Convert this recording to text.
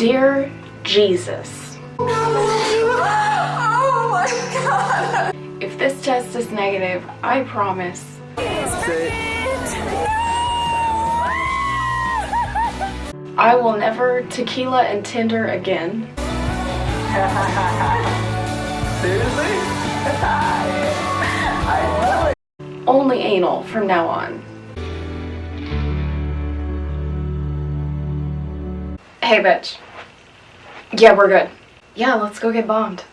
Dear Jesus, Oh if this test is negative, I promise I will never tequila and Tinder again. Seriously? Only anal from now on. Hey bitch. Yeah, we're good. Yeah, let's go get bombed.